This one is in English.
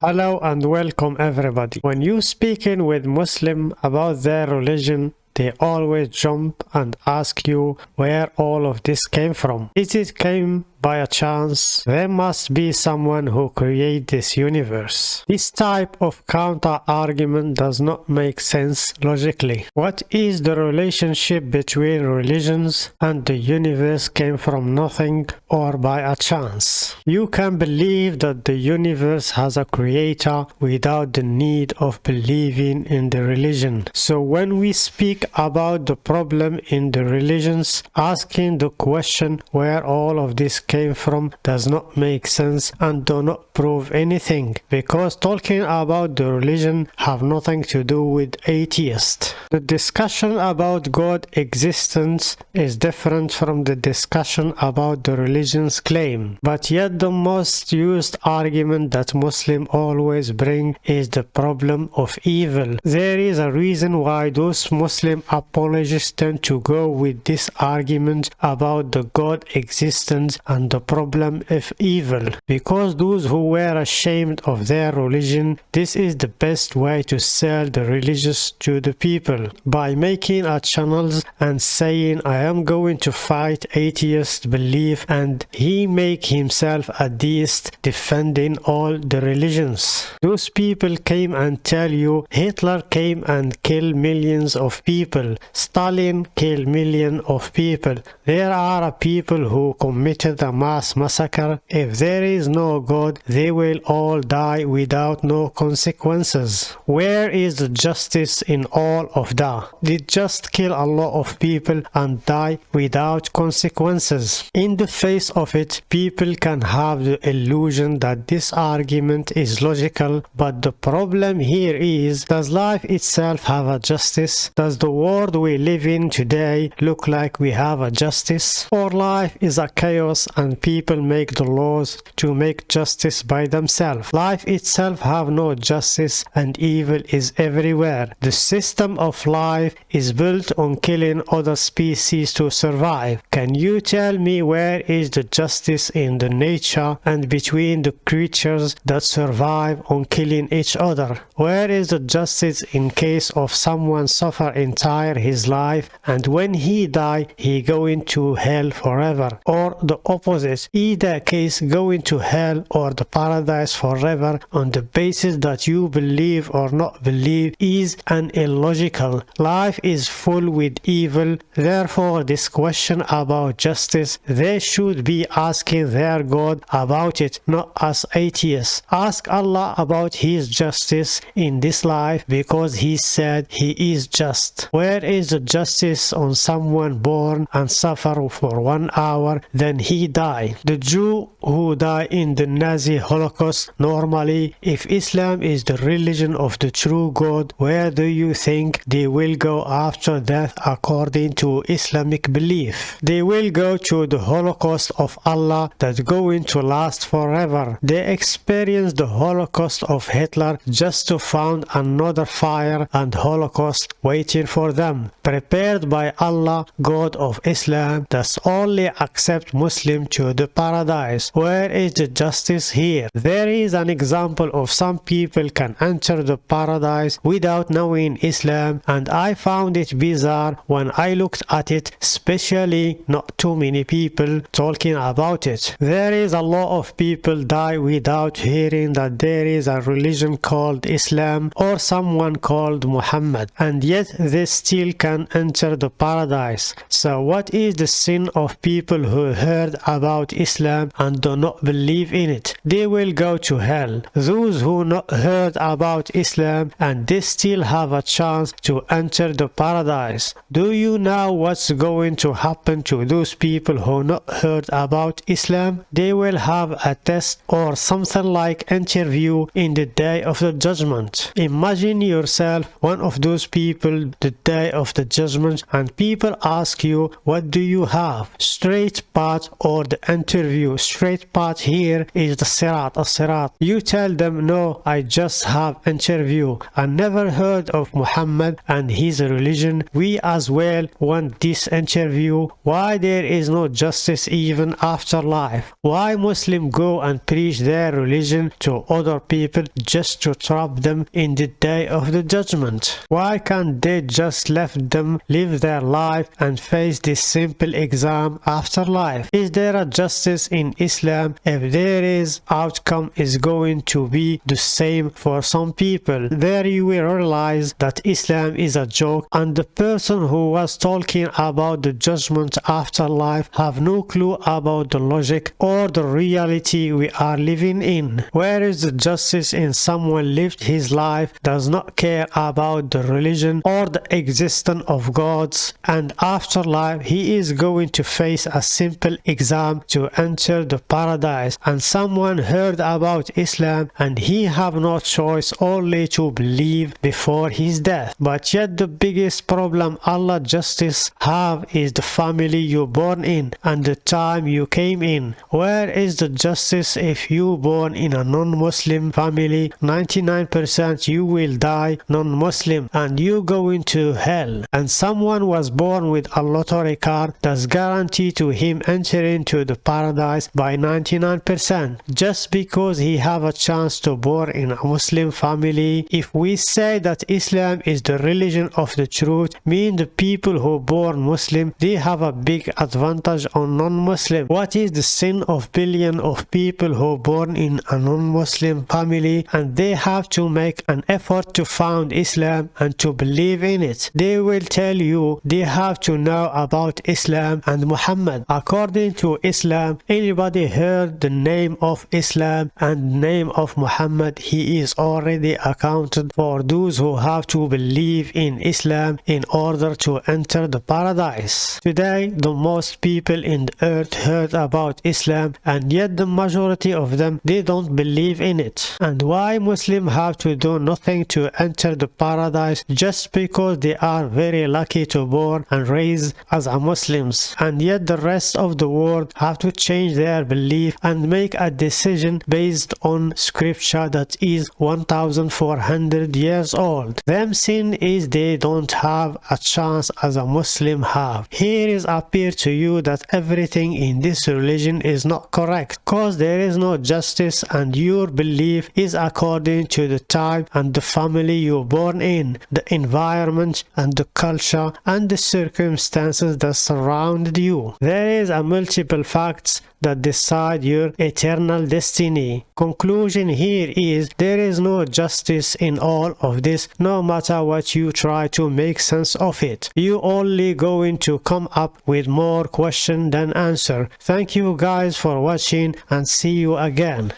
Hello and welcome everybody. When you speaking with Muslim about their religion, they always jump and ask you where all of this came from. Is it came by a chance, there must be someone who created this universe. This type of counter-argument does not make sense logically. What is the relationship between religions and the universe came from nothing or by a chance? You can believe that the universe has a creator without the need of believing in the religion. So when we speak about the problem in the religions, asking the question where all of this came from does not make sense and do not prove anything because talking about the religion have nothing to do with atheist. The discussion about God existence is different from the discussion about the religion's claim but yet the most used argument that Muslim always bring is the problem of evil. There is a reason why those Muslim apologists tend to go with this argument about the God existence and the problem of evil. Because those who were ashamed of their religion, this is the best way to sell the religious to the people. By making a channels and saying I am going to fight atheist belief and he make himself a deist defending all the religions. Those people came and tell you Hitler came and killed millions of people. Stalin killed millions of people. There are people who committed a mass massacre. If there is no God, they will all die without no consequences. Where is the justice in all of that? They just kill a lot of people and die without consequences. In the face of it, people can have the illusion that this argument is logical, but the problem here is, does life itself have a justice? Does the world we live in today look like we have a justice? Or life is a chaos and people make the laws to make justice by themselves. Life itself have no justice and evil is everywhere. The system of life is built on killing other species to survive. Can you tell me where is the justice in the nature and between the creatures that survive on killing each other? Where is the justice in case of someone suffer entire his life and when he die he go into hell forever or the opposite either case going to hell or the paradise forever on the basis that you believe or not believe is an illogical. Life is full with evil, therefore this question about justice, they should be asking their God about it, not as atheists. Ask Allah about his justice in this life because he said he is just. Where is the justice on someone born and suffer for one hour then he die? The Jew who die in the Nazi Holocaust normally if Islam is the religion of the true God where do you think they will go after death according to Islamic belief? They will go to the Holocaust of Allah that going to last forever. They experience the Holocaust of Hitler just to find another fire and Holocaust waiting for them prepared by Allah God of Islam that only accept Muslim to the paradise. Where is the justice here? There is an example of some people can enter the paradise without knowing Islam and I found it bizarre when I looked at it especially not too many people talking about it. There is a lot of people die without hearing that there is a religion called Islam or someone called Muhammad and yet they still can enter the paradise. So what is the sin of people who heard about Islam and do not believe in it? They will go to hell. Those who not heard about Islam and they still have a chance to enter the paradise. Do you know what's going to happen to those people who not heard about Islam? They will have a test or something like interview in the day of the judgment. Imagine yourself one of those people the day of the judgment and people ask you what do you have straight path or the interview. Straight path here is the sirat, a sirat. You tell them, no, I just have interview. I never heard of Muhammad and his religion. We as well want this interview. Why there is no justice even after life? Why Muslim go and preach their religion to other people just to trap them in the day of the judgment? Why can't they just left them live their life and face this simple exam after life? Is there a justice in Islam? If there is, outcome is going to be the same for some people. There you will realize that Islam is a joke and the person who was talking about the judgment after life have no clue about the logic or the reality we are living in. Where is the justice in someone lived his life, does not care about the religion or the existence of gods and afterlife he is going to face a simple exam to enter the paradise and someone heard about Islam and he have no choice only to believe before his death. But yet the biggest problem Allah justice have is the family you born in and the time you came in. Where is the justice if you born in a non-Muslim family? 99% you will die non-Muslim and you go into hell. And someone was born with a lottery card that's guaranteed to him entering to the paradise by 99% just because he have a chance to born in a Muslim family. If we say that Islam is the religion of the truth, mean the people who born Muslim, they have a big advantage on non-Muslim. What is the sin of billion of people who born in a non-Muslim family and they have to make an effort to found Islam and to believe in it? They will tell you they have to know about Islam and Muhammad. According to Islam, anybody heard the name of Islam and name of Muhammad, he is already accounted for those who have to believe in Islam in order to enter the paradise. Today, the most people in the earth heard about Islam and yet the majority of them, they don't believe in it. And why Muslims have to do nothing to enter the paradise just because they are very lucky to born and raised as a Muslims and yet the rest of the world have to change their belief and make a decision based on scripture that is 1400 years old. Them sin is they don't have a chance as a Muslim have. Here is appear to you that everything in this religion is not correct cause there is no justice and your belief is according to the time and the family you born in, the environment and the culture and the circumstances that surrounded you. There is a multiple facts that decide your eternal destiny. Conclusion here is there is no justice in all of this no matter what you try to make sense of it. You only going to come up with more question than answer. Thank you guys for watching and see you again.